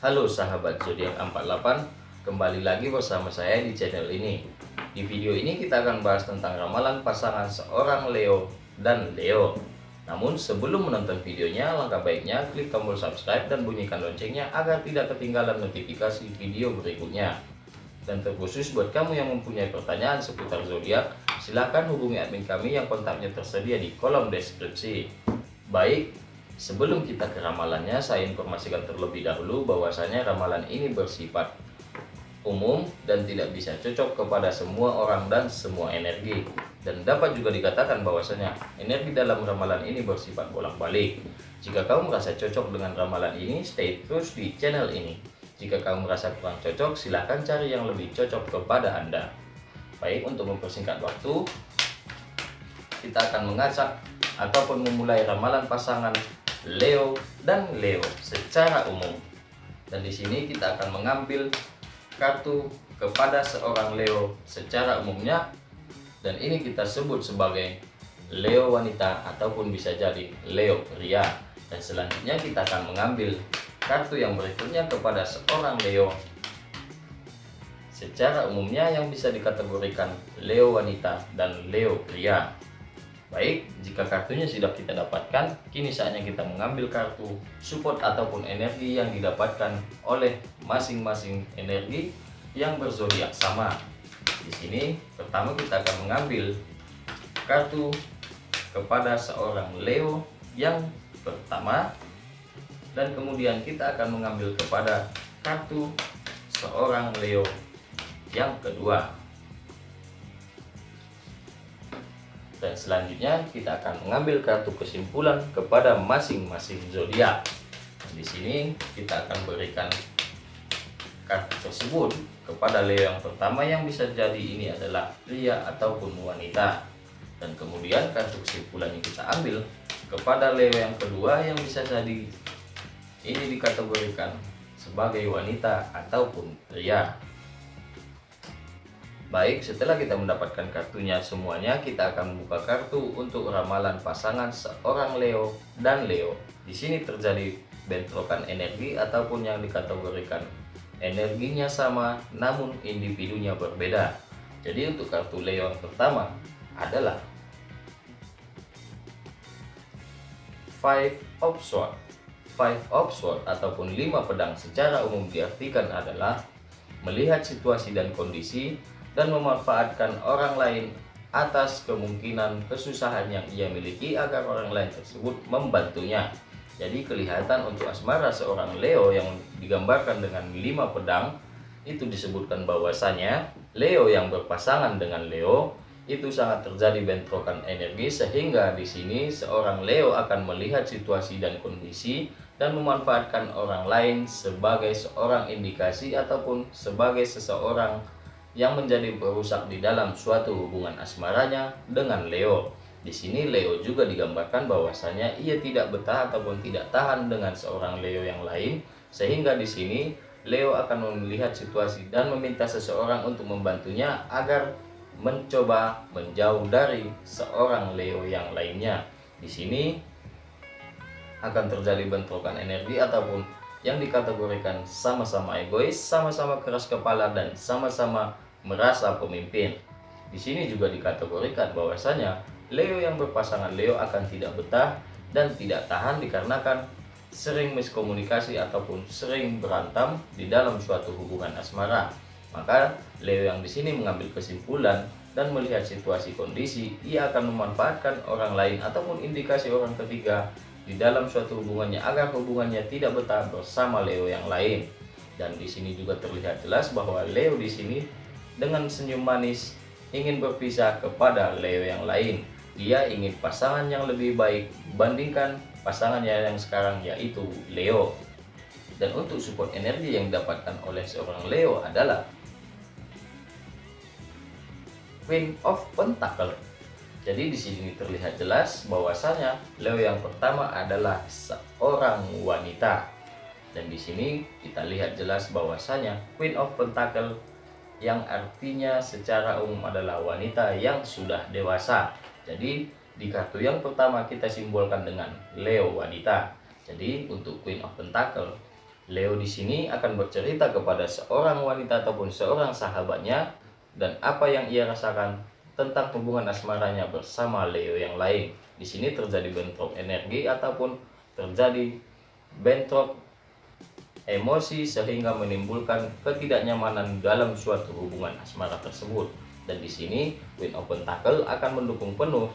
Halo sahabat zodiak 48, kembali lagi bersama saya di channel ini. Di video ini kita akan bahas tentang ramalan pasangan seorang Leo dan Leo. Namun sebelum menonton videonya, langkah baiknya klik tombol subscribe dan bunyikan loncengnya agar tidak ketinggalan notifikasi video berikutnya. Dan terkhusus buat kamu yang mempunyai pertanyaan seputar zodiak, silahkan hubungi admin kami yang kontaknya tersedia di kolom deskripsi. Baik, Sebelum kita ke ramalannya, saya informasikan terlebih dahulu bahwasanya ramalan ini bersifat umum dan tidak bisa cocok kepada semua orang dan semua energi. Dan dapat juga dikatakan bahwasanya energi dalam ramalan ini bersifat bolak-balik. Jika kamu merasa cocok dengan ramalan ini, stay terus di channel ini. Jika kamu merasa kurang cocok, silahkan cari yang lebih cocok kepada Anda. Baik, untuk mempersingkat waktu, kita akan mengacak ataupun memulai ramalan pasangan Leo dan Leo secara umum. Dan di sini kita akan mengambil kartu kepada seorang Leo secara umumnya dan ini kita sebut sebagai Leo wanita ataupun bisa jadi Leo pria. Dan selanjutnya kita akan mengambil kartu yang berikutnya kepada seorang Leo secara umumnya yang bisa dikategorikan Leo wanita dan Leo pria. Baik, jika kartunya sudah kita dapatkan, kini saatnya kita mengambil kartu support ataupun energi yang didapatkan oleh masing-masing energi yang berzodiak sama. Di sini pertama kita akan mengambil kartu kepada seorang Leo yang pertama dan kemudian kita akan mengambil kepada kartu seorang Leo yang kedua. Dan selanjutnya kita akan mengambil kartu kesimpulan kepada masing-masing zodiak. Di sini kita akan berikan kartu tersebut kepada Leo yang pertama yang bisa jadi ini adalah pria ataupun wanita. Dan kemudian kartu kesimpulan yang kita ambil kepada Leo yang kedua yang bisa jadi ini dikategorikan sebagai wanita ataupun pria. Baik, setelah kita mendapatkan kartunya semuanya, kita akan membuka kartu untuk ramalan pasangan seorang Leo dan Leo. Di sini terjadi bentrokan energi ataupun yang dikategorikan energinya sama namun individunya berbeda. Jadi untuk kartu Leo yang pertama adalah Five of Swords. Five of Swords ataupun lima pedang secara umum diartikan adalah melihat situasi dan kondisi dan memanfaatkan orang lain atas kemungkinan kesusahan yang ia miliki agar orang lain tersebut membantunya. Jadi kelihatan untuk asmara seorang Leo yang digambarkan dengan lima pedang itu disebutkan bahwasanya Leo yang berpasangan dengan Leo itu sangat terjadi bentrokan energi sehingga di sini seorang Leo akan melihat situasi dan kondisi dan memanfaatkan orang lain sebagai seorang indikasi ataupun sebagai seseorang yang menjadi perusak di dalam suatu hubungan asmaranya dengan Leo. Di sini Leo juga digambarkan bahwasanya ia tidak betah ataupun tidak tahan dengan seorang Leo yang lain, sehingga di sini Leo akan melihat situasi dan meminta seseorang untuk membantunya agar mencoba menjauh dari seorang Leo yang lainnya. Di sini akan terjadi bentrokan energi ataupun yang dikategorikan sama-sama egois, sama-sama keras kepala, dan sama-sama merasa pemimpin. Di sini juga dikategorikan bahwasanya Leo yang berpasangan Leo akan tidak betah dan tidak tahan dikarenakan sering miskomunikasi ataupun sering berantem di dalam suatu hubungan asmara. Maka Leo yang di sini mengambil kesimpulan dan melihat situasi kondisi, ia akan memanfaatkan orang lain ataupun indikasi orang ketiga di dalam suatu hubungannya agar hubungannya tidak betah bersama Leo yang lain. Dan di sini juga terlihat jelas bahwa Leo di sini dengan senyum manis ingin berpisah kepada Leo yang lain. Dia ingin pasangan yang lebih baik bandingkan pasangannya yang sekarang yaitu Leo. Dan untuk support energi yang didapatkan oleh seorang Leo adalah Queen of Pentacle jadi di sini terlihat jelas bahwasanya Leo yang pertama adalah seorang wanita. Dan di sini kita lihat jelas bahwasanya Queen of Pentacle yang artinya secara umum adalah wanita yang sudah dewasa. Jadi di kartu yang pertama kita simbolkan dengan Leo wanita. Jadi untuk Queen of Pentacle Leo di sini akan bercerita kepada seorang wanita ataupun seorang sahabatnya dan apa yang ia rasakan tentang hubungan asmaranya bersama Leo yang lain. Di sini terjadi bentrok energi ataupun terjadi bentrok emosi sehingga menimbulkan ketidaknyamanan dalam suatu hubungan asmara tersebut. Dan di sini Queen of Pentacle akan mendukung penuh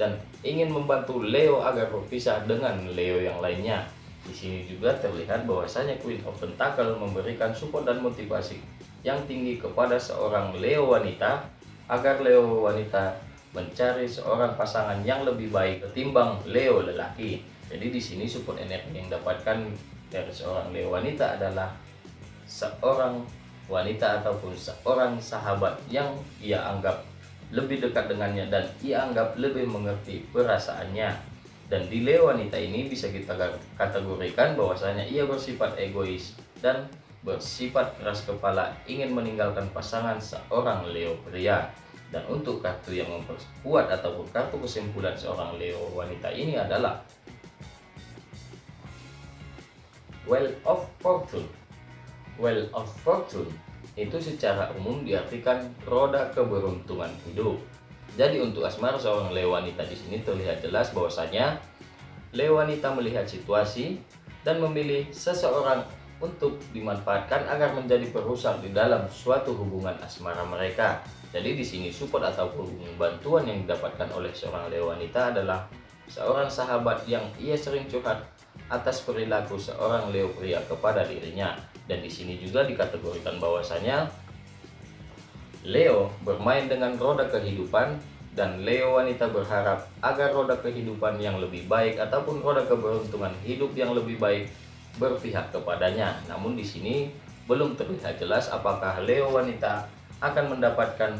dan ingin membantu Leo agar berpisah dengan Leo yang lainnya. Di sini juga terlihat bahwasanya Queen of Pentacle memberikan support dan motivasi yang tinggi kepada seorang Leo wanita agar Leo wanita mencari seorang pasangan yang lebih baik ketimbang Leo lelaki. Jadi di sini support energi yang dapatkan dari seorang Leo wanita adalah seorang wanita ataupun seorang sahabat yang ia anggap lebih dekat dengannya dan ia anggap lebih mengerti perasaannya dan di Leo wanita ini bisa kita kategorikan bahwasanya ia bersifat egois dan bersifat keras kepala ingin meninggalkan pasangan seorang Leo pria. Dan untuk kartu yang memperkuat ataupun kartu kesimpulan seorang Leo wanita ini adalah Well of Fortune. Well of Fortune itu secara umum diartikan roda keberuntungan hidup jadi untuk asmara seorang Leo wanita di sini terlihat jelas bahwasanya Leo wanita melihat situasi dan memilih seseorang untuk dimanfaatkan agar menjadi perusak di dalam suatu hubungan asmara mereka. Jadi di sini support ataupun bantuan yang didapatkan oleh seorang Leo wanita adalah seorang sahabat yang ia sering curhat atas perilaku seorang Leo pria kepada dirinya. Dan di sini juga dikategorikan bahwasanya Leo bermain dengan roda kehidupan dan Leo wanita berharap agar roda kehidupan yang lebih baik ataupun roda keberuntungan hidup yang lebih baik berpihak kepadanya. Namun di sini belum terlihat jelas apakah Leo wanita akan mendapatkan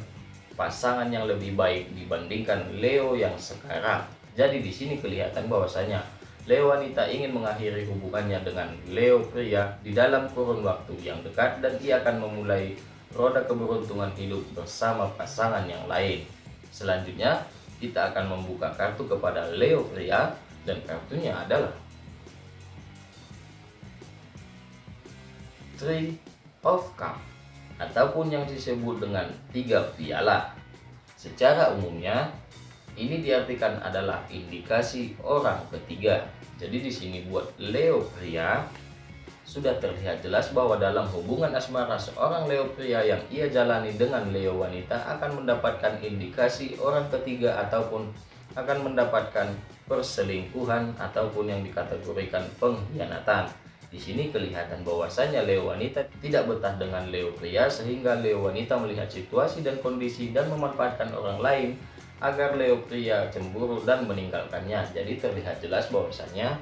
pasangan yang lebih baik dibandingkan Leo yang sekarang. Jadi di sini kelihatan bahwasanya Leo wanita ingin mengakhiri hubungannya dengan Leo pria di dalam kurun waktu yang dekat dan ia akan memulai roda keberuntungan hidup bersama pasangan yang lain. Selanjutnya, kita akan membuka kartu kepada Leo pria dan kartunya adalah Three of Cup ataupun yang disebut dengan tiga piala. Secara umumnya, ini diartikan adalah indikasi orang ketiga. Jadi di sini buat Leo pria sudah terlihat jelas bahwa dalam hubungan asmara seorang Leo pria yang ia jalani dengan Leo wanita akan mendapatkan indikasi orang ketiga ataupun akan mendapatkan perselingkuhan ataupun yang dikategorikan pengkhianatan. Di sini kelihatan bahwasanya Leo wanita tidak betah dengan Leo pria sehingga Leo wanita melihat situasi dan kondisi dan memanfaatkan orang lain agar Leo pria cemburu dan meninggalkannya. Jadi terlihat jelas bahwasanya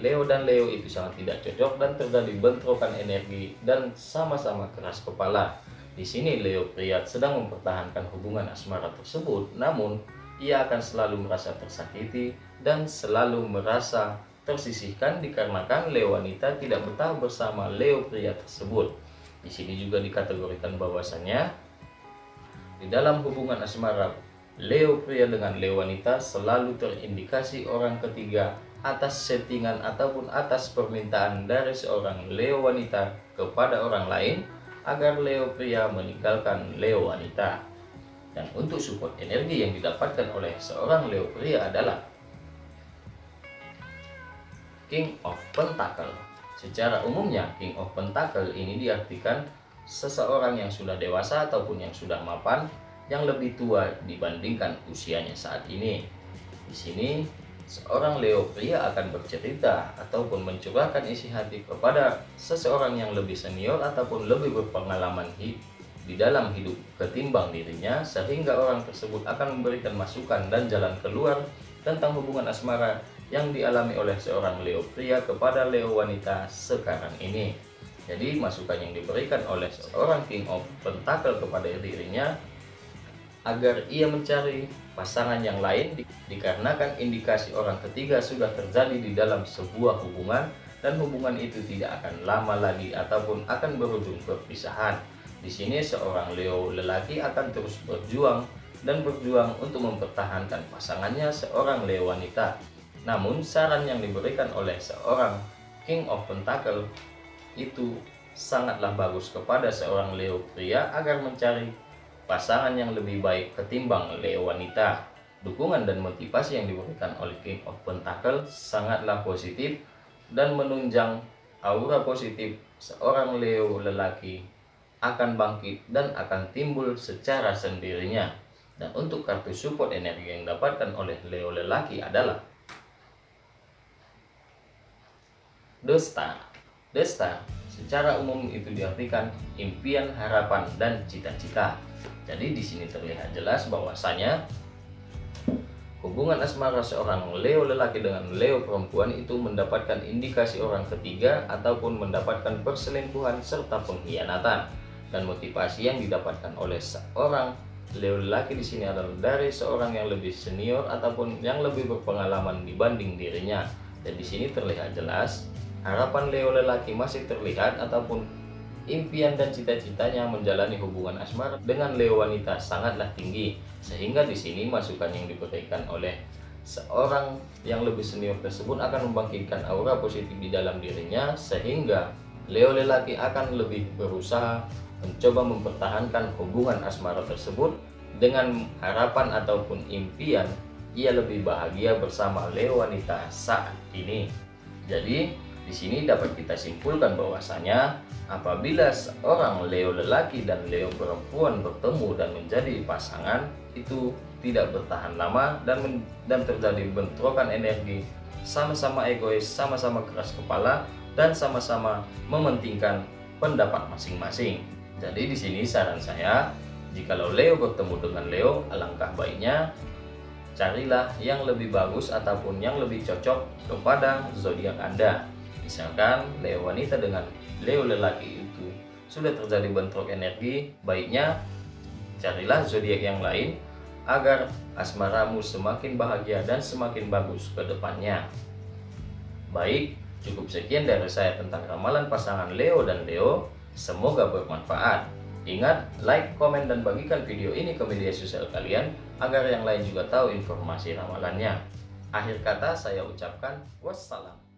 Leo dan Leo itu sangat tidak cocok dan terjadi bentrokan energi dan sama-sama keras kepala. Di sini Leo pria sedang mempertahankan hubungan asmara tersebut, namun ia akan selalu merasa tersakiti dan selalu merasa tersisihkan dikarenakan Leo wanita tidak betah bersama Leo pria tersebut. Di sini juga dikategorikan bahwasanya di dalam hubungan asmara Leo pria dengan Leo wanita selalu terindikasi orang ketiga atas settingan ataupun atas permintaan dari seorang Leo wanita kepada orang lain agar Leo pria meninggalkan Leo wanita. Dan untuk support energi yang didapatkan oleh seorang Leo pria adalah King of Pentacle. Secara umumnya King of Pentacle ini diartikan seseorang yang sudah dewasa ataupun yang sudah mapan yang lebih tua dibandingkan usianya saat ini. Di sini seorang Leo pria akan bercerita ataupun mencurahkan isi hati kepada seseorang yang lebih senior ataupun lebih berpengalaman di dalam hidup ketimbang dirinya sehingga orang tersebut akan memberikan masukan dan jalan keluar tentang hubungan asmara yang dialami oleh seorang Leo pria kepada Leo wanita sekarang ini. Jadi masukan yang diberikan oleh seorang King of Pentacle kepada dirinya agar ia mencari pasangan yang lain di, dikarenakan indikasi orang ketiga sudah terjadi di dalam sebuah hubungan dan hubungan itu tidak akan lama lagi ataupun akan berujung perpisahan. Di sini seorang Leo lelaki akan terus berjuang dan berjuang untuk mempertahankan pasangannya seorang Leo wanita. Namun saran yang diberikan oleh seorang King of Pentacle itu sangatlah bagus kepada seorang Leo pria agar mencari pasangan yang lebih baik ketimbang Leo wanita. Dukungan dan motivasi yang diberikan oleh King of Pentacle sangatlah positif dan menunjang aura positif seorang Leo lelaki akan bangkit dan akan timbul secara sendirinya. Dan untuk kartu support energi yang dapatkan oleh Leo lelaki adalah The Star secara umum itu diartikan impian, harapan, dan cita-cita. Jadi di sini terlihat jelas bahwasanya hubungan asmara seorang Leo lelaki dengan Leo perempuan itu mendapatkan indikasi orang ketiga ataupun mendapatkan perselingkuhan serta pengkhianatan. Dan motivasi yang didapatkan oleh seorang Leo lelaki di sini adalah dari seorang yang lebih senior ataupun yang lebih berpengalaman dibanding dirinya. Dan di sini terlihat jelas Harapan Leo lelaki masih terlihat ataupun impian dan cita-citanya menjalani hubungan asmara dengan Leo wanita sangatlah tinggi sehingga di sini masukan yang diberikan oleh seorang yang lebih senior tersebut akan membangkitkan aura positif di dalam dirinya sehingga Leo lelaki akan lebih berusaha mencoba mempertahankan hubungan asmara tersebut dengan harapan ataupun impian ia lebih bahagia bersama Leo wanita saat ini. Jadi di sini dapat kita simpulkan bahwasanya apabila seorang Leo lelaki dan Leo perempuan bertemu dan menjadi pasangan itu tidak bertahan lama dan dan terjadi bentrokan energi sama-sama egois, sama-sama keras kepala dan sama-sama mementingkan pendapat masing-masing. Jadi di sini saran saya, jikalau Leo bertemu dengan Leo, alangkah baiknya carilah yang lebih bagus ataupun yang lebih cocok kepada zodiak Anda. Misalkan Leo wanita dengan Leo lelaki itu sudah terjadi bentrok energi, baiknya carilah zodiak yang lain agar asmaramu semakin bahagia dan semakin bagus ke depannya. Baik, cukup sekian dari saya tentang ramalan pasangan Leo dan Leo. Semoga bermanfaat. Ingat, like, komen, dan bagikan video ini ke media sosial kalian agar yang lain juga tahu informasi ramalannya. Akhir kata saya ucapkan wassalam.